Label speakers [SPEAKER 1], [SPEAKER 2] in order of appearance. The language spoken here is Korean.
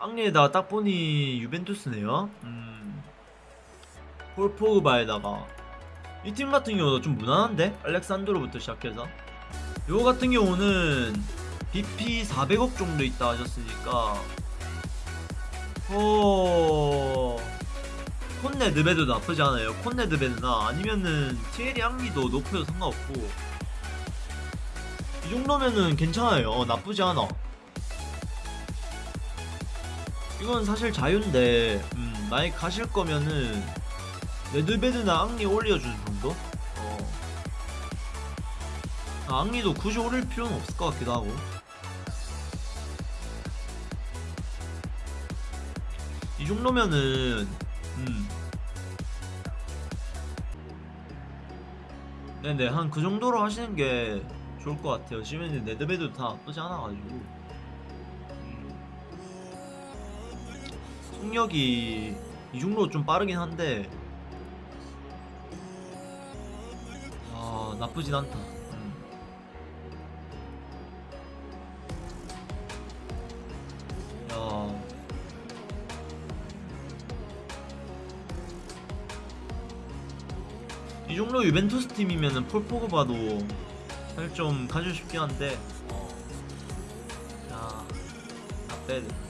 [SPEAKER 1] 앙리에다가 딱 보니 유벤투스네요. 음. 폴 포그바에다가 이 팀 같은 경우도 좀 무난한데 알렉산드로부터 시작해서 요거 같은 경우는 BP 400억 정도 있다 하셨으니까 어 콘네 드베도 나쁘지 않아요. 콘네 드베나 아니면은 티에리 앙리도 높여도 상관없고 이 정도면은 괜찮아요. 어, 나쁘지 않아. 이건 사실 자유인데 음, 만약 가실 거면은 레드베드나 앙리 올려주는 정도? 어. 아, 앙리도 굳이 올릴 필요는 없을 것 같기도 하고 이 정도면은 음 네네 한 그 정도로 하시는 게 좋을 것 같아요 지금 레드베드 다 나쁘지 않아가지고 속력이 이 정도 좀 빠르긴 한데 아 나쁘진 않다. 음. 야. 이 정도 유벤투스 팀이면은 폴 포그바도 사실 좀 가지고 싶긴 한데 어. 야, 나빼드